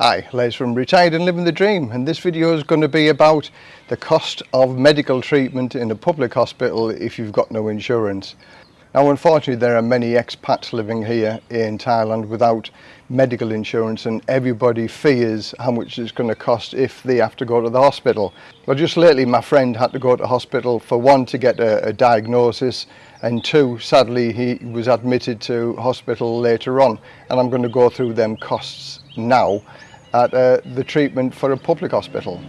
Hi, Les from Retired and Living the Dream and this video is going to be about the cost of medical treatment in a public hospital if you've got no insurance. Now unfortunately there are many expats living here in Thailand without medical insurance and everybody fears how much it's going to cost if they have to go to the hospital. Well just lately my friend had to go to hospital for one to get a, a diagnosis and two sadly he was admitted to hospital later on and I'm going to go through them costs now at uh, the treatment for a public hospital.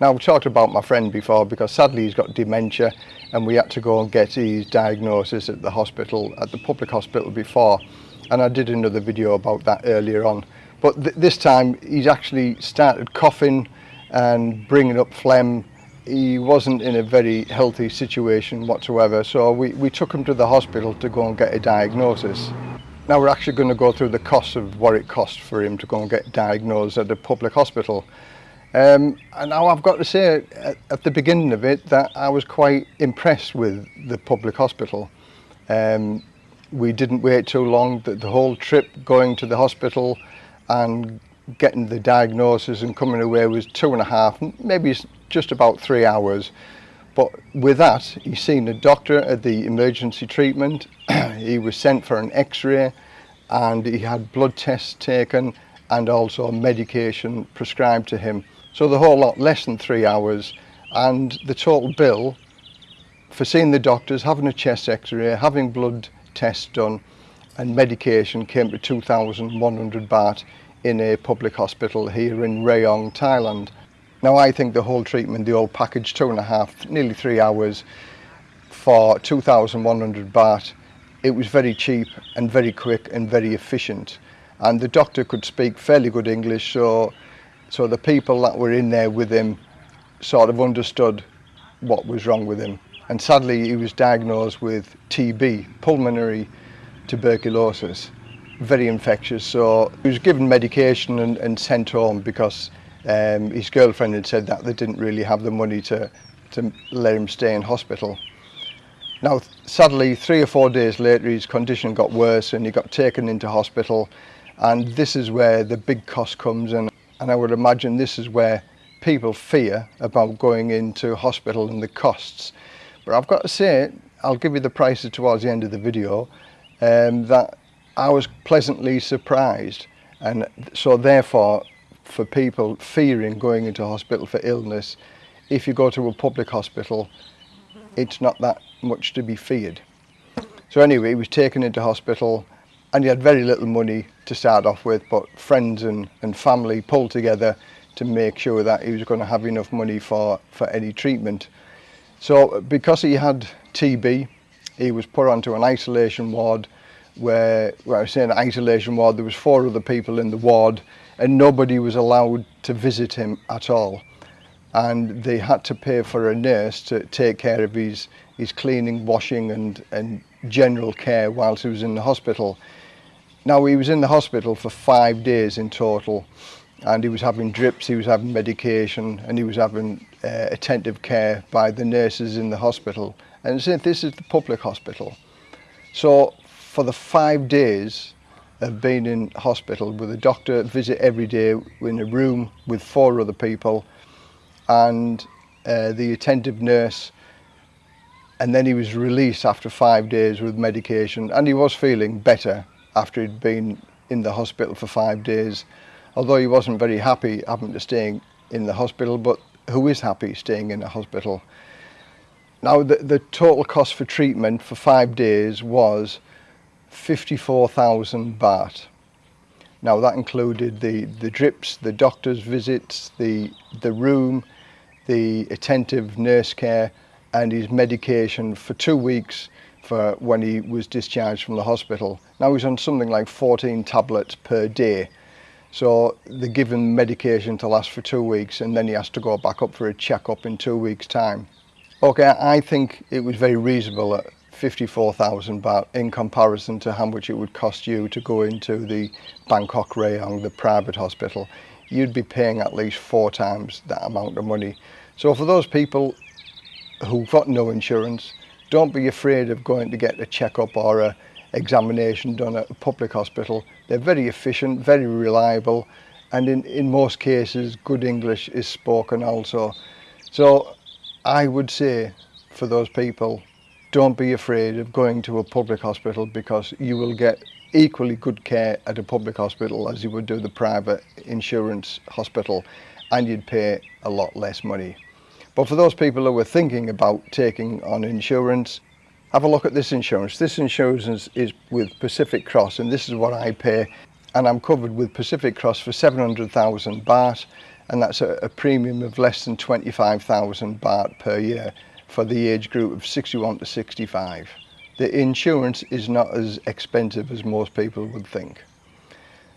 Now, we talked about my friend before because sadly he's got dementia and we had to go and get his diagnosis at the hospital, at the public hospital before. And I did another video about that earlier on. But th this time he's actually started coughing and bringing up phlegm. He wasn't in a very healthy situation whatsoever. So we, we took him to the hospital to go and get a diagnosis. Now we're actually going to go through the cost of what it costs for him to go and get diagnosed at a public hospital. Um, and now I've got to say at, at the beginning of it that I was quite impressed with the public hospital. Um, we didn't wait too long, the, the whole trip going to the hospital and getting the diagnosis and coming away was two and a half, maybe just about three hours. But with that, he's seen a doctor at the emergency treatment. he was sent for an x-ray and he had blood tests taken and also medication prescribed to him. So the whole lot less than three hours and the total bill for seeing the doctors, having a chest x-ray, having blood tests done and medication came to 2,100 baht in a public hospital here in Rayong, Thailand. Now I think the whole treatment, the whole package, two and a half, nearly three hours for 2,100 baht, it was very cheap and very quick and very efficient. And the doctor could speak fairly good English, so, so the people that were in there with him sort of understood what was wrong with him. And sadly, he was diagnosed with TB, pulmonary tuberculosis, very infectious. So he was given medication and, and sent home because Um, his girlfriend had said that they didn't really have the money to, to let him stay in hospital. Now, sadly, three or four days later, his condition got worse and he got taken into hospital. And this is where the big cost comes in. And I would imagine this is where people fear about going into hospital and the costs. But I've got to say, I'll give you the prices towards the end of the video, um, that I was pleasantly surprised. And so therefore, for people fearing going into hospital for illness, if you go to a public hospital, it's not that much to be feared. So anyway, he was taken into hospital and he had very little money to start off with, but friends and, and family pulled together to make sure that he was going to have enough money for, for any treatment. So because he had TB, he was put onto an isolation ward where, where I was saying isolation ward, there was four other people in the ward and nobody was allowed to visit him at all. And they had to pay for a nurse to take care of his, his cleaning, washing and, and general care whilst he was in the hospital. Now he was in the hospital for five days in total and he was having drips, he was having medication and he was having uh, attentive care by the nurses in the hospital. And said, this is the public hospital. So for the five days of being in hospital with a doctor visit every day in a room with four other people and uh, the attentive nurse and then he was released after five days with medication and he was feeling better after he'd been in the hospital for five days although he wasn't very happy having to stay in the hospital but who is happy staying in a hospital now the, the total cost for treatment for five days was 54,000 baht. Now that included the, the drips, the doctor's visits, the, the room, the attentive nurse care and his medication for two weeks for when he was discharged from the hospital. Now he's on something like 14 tablets per day. So give given medication to last for two weeks and then he has to go back up for a check-up in two weeks time. Okay, I think it was very reasonable 54000 baht. in comparison to how much it would cost you to go into the Bangkok Rayong, the private hospital. You'd be paying at least four times that amount of money. So for those people who've got no insurance, don't be afraid of going to get a checkup or a examination done at a public hospital. They're very efficient, very reliable, and in, in most cases, good English is spoken also. So I would say for those people don't be afraid of going to a public hospital because you will get equally good care at a public hospital as you would do the private insurance hospital and you'd pay a lot less money. But for those people who are thinking about taking on insurance, have a look at this insurance. This insurance is with Pacific Cross and this is what I pay and I'm covered with Pacific Cross for 700,000 baht and that's a, a premium of less than 25,000 baht per year for the age group of 61 to 65. The insurance is not as expensive as most people would think.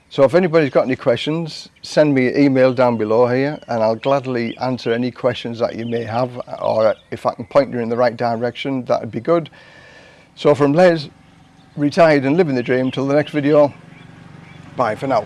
So if anybody's got any questions, send me an email down below here and I'll gladly answer any questions that you may have or if I can point you in the right direction, that would be good. So from Les, retired and living the dream, till the next video, bye for now.